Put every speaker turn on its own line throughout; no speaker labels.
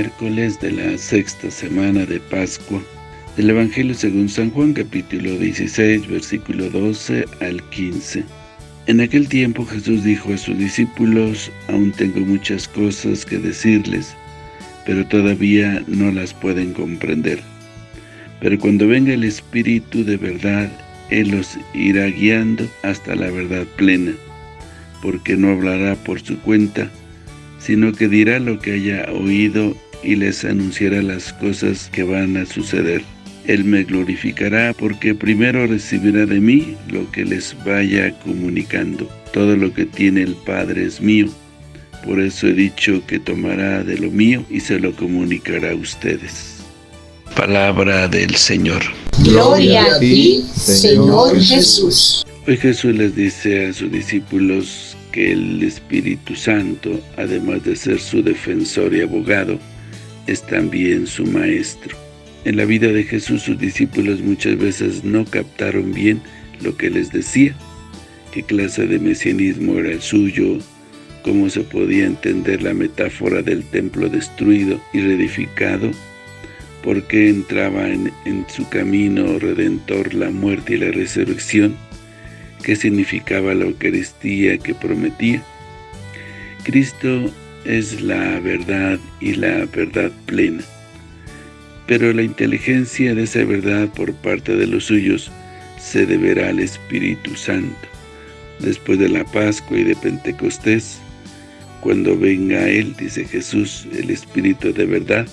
miércoles de la sexta semana de Pascua. Del Evangelio según San Juan capítulo 16 versículo 12 al 15 En aquel tiempo Jesús dijo a sus discípulos Aún tengo muchas cosas que decirles pero todavía no las pueden comprender. Pero cuando venga el Espíritu de verdad Él los irá guiando hasta la verdad plena porque no hablará por su cuenta sino que dirá lo que haya oído y les anunciará las cosas que van a suceder. Él me glorificará porque primero recibirá de mí lo que les vaya comunicando. Todo lo que tiene el Padre es mío. Por eso he dicho que tomará de lo mío y se lo comunicará a ustedes. Palabra del Señor.
Gloria a ti, Señor Jesús.
Hoy Jesús les dice a sus discípulos que el Espíritu Santo, además de ser su defensor y abogado, es también su maestro. En la vida de Jesús sus discípulos muchas veces no captaron bien lo que les decía, qué clase de mesianismo era el suyo, cómo se podía entender la metáfora del templo destruido y reedificado, por qué entraba en, en su camino redentor la muerte y la resurrección, qué significaba la Eucaristía que prometía. Cristo es la verdad y la verdad plena. Pero la inteligencia de esa verdad por parte de los suyos se deberá al Espíritu Santo. Después de la Pascua y de Pentecostés, cuando venga Él, dice Jesús, el Espíritu de verdad,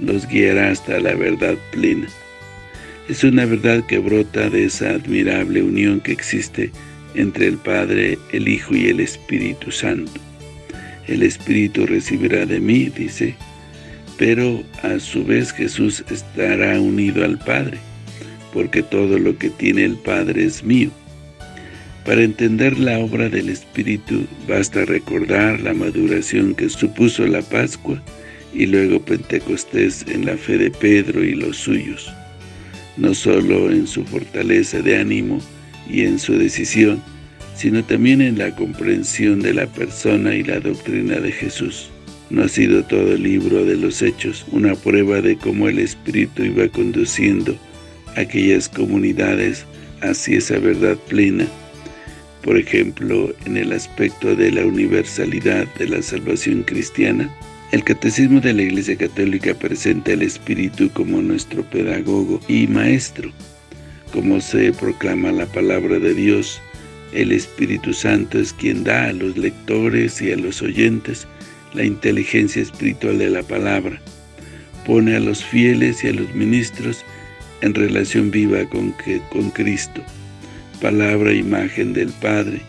los guiará hasta la verdad plena. Es una verdad que brota de esa admirable unión que existe entre el Padre, el Hijo y el Espíritu Santo. El Espíritu recibirá de mí, dice, pero a su vez Jesús estará unido al Padre, porque todo lo que tiene el Padre es mío. Para entender la obra del Espíritu, basta recordar la maduración que supuso la Pascua y luego Pentecostés en la fe de Pedro y los suyos no solo en su fortaleza de ánimo y en su decisión, sino también en la comprensión de la persona y la doctrina de Jesús. No ha sido todo el libro de los Hechos una prueba de cómo el Espíritu iba conduciendo aquellas comunidades hacia esa verdad plena, por ejemplo, en el aspecto de la universalidad de la salvación cristiana, el Catecismo de la Iglesia Católica presenta al Espíritu como nuestro pedagogo y maestro. Como se proclama la palabra de Dios, el Espíritu Santo es quien da a los lectores y a los oyentes la inteligencia espiritual de la palabra. Pone a los fieles y a los ministros en relación viva con, que, con Cristo, palabra e imagen del Padre,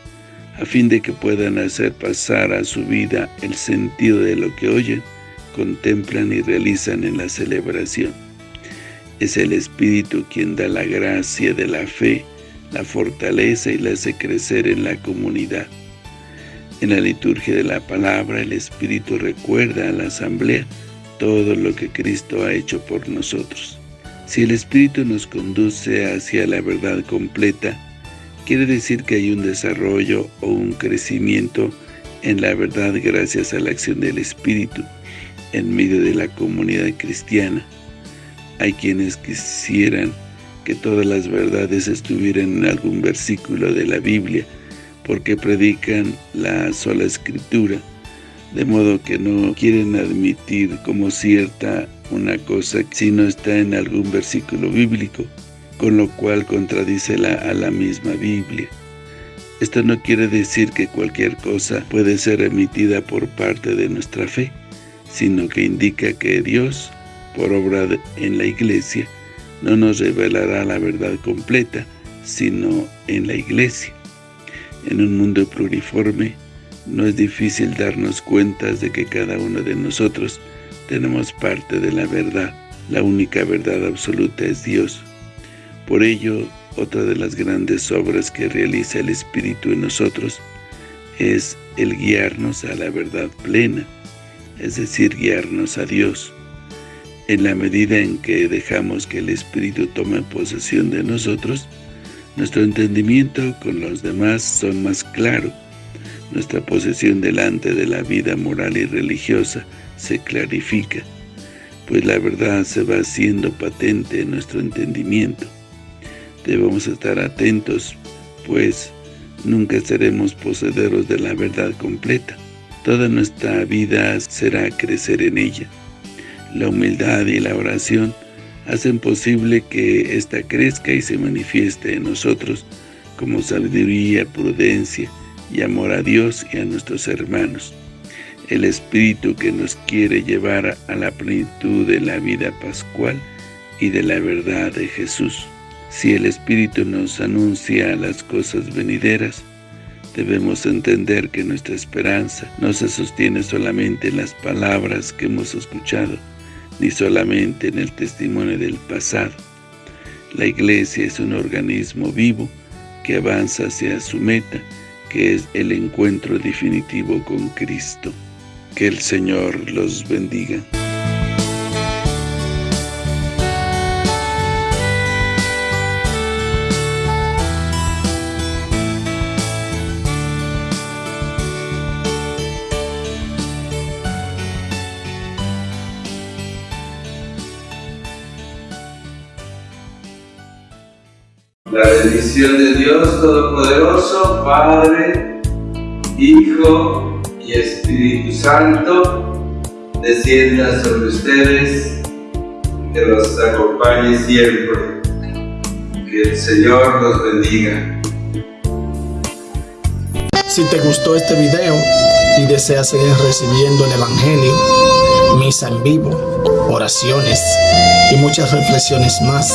a fin de que puedan hacer pasar a su vida el sentido de lo que oyen, contemplan y realizan en la celebración. Es el Espíritu quien da la gracia de la fe, la fortaleza y la hace crecer en la comunidad. En la liturgia de la palabra, el Espíritu recuerda a la asamblea todo lo que Cristo ha hecho por nosotros. Si el Espíritu nos conduce hacia la verdad completa, quiere decir que hay un desarrollo o un crecimiento en la verdad gracias a la acción del Espíritu en medio de la comunidad cristiana. Hay quienes quisieran que todas las verdades estuvieran en algún versículo de la Biblia, porque predican la sola Escritura, de modo que no quieren admitir como cierta una cosa si no está en algún versículo bíblico con lo cual contradice a la misma Biblia. Esto no quiere decir que cualquier cosa puede ser emitida por parte de nuestra fe, sino que indica que Dios, por obra en la Iglesia, no nos revelará la verdad completa, sino en la Iglesia. En un mundo pluriforme, no es difícil darnos cuenta de que cada uno de nosotros tenemos parte de la verdad. La única verdad absoluta es Dios, por ello, otra de las grandes obras que realiza el Espíritu en nosotros es el guiarnos a la verdad plena, es decir, guiarnos a Dios. En la medida en que dejamos que el Espíritu tome posesión de nosotros, nuestro entendimiento con los demás son más claro, nuestra posesión delante de la vida moral y religiosa se clarifica, pues la verdad se va haciendo patente en nuestro entendimiento. Debemos estar atentos, pues nunca seremos poseedores de la verdad completa. Toda nuestra vida será crecer en ella. La humildad y la oración hacen posible que ésta crezca y se manifieste en nosotros como sabiduría, prudencia y amor a Dios y a nuestros hermanos. El Espíritu que nos quiere llevar a la plenitud de la vida pascual y de la verdad de Jesús. Si el Espíritu nos anuncia las cosas venideras, debemos entender que nuestra esperanza no se sostiene solamente en las palabras que hemos escuchado, ni solamente en el testimonio del pasado. La Iglesia es un organismo vivo que avanza hacia su meta, que es el encuentro definitivo con Cristo. Que el Señor los bendiga.
La bendición de Dios Todopoderoso, Padre, Hijo y Espíritu Santo, descienda sobre ustedes, que los acompañe siempre. Que el Señor los bendiga.
Si te gustó este video y deseas seguir recibiendo el Evangelio, misa en vivo, oraciones y muchas reflexiones más,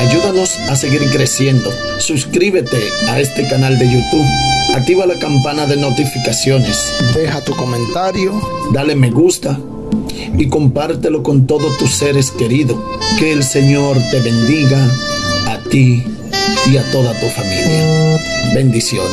Ayúdanos a seguir creciendo. Suscríbete a este canal de YouTube. Activa la campana de notificaciones. Deja tu comentario. Dale me gusta. Y compártelo con todos tus seres queridos. Que el Señor te bendiga a ti y a toda tu familia. Bendiciones.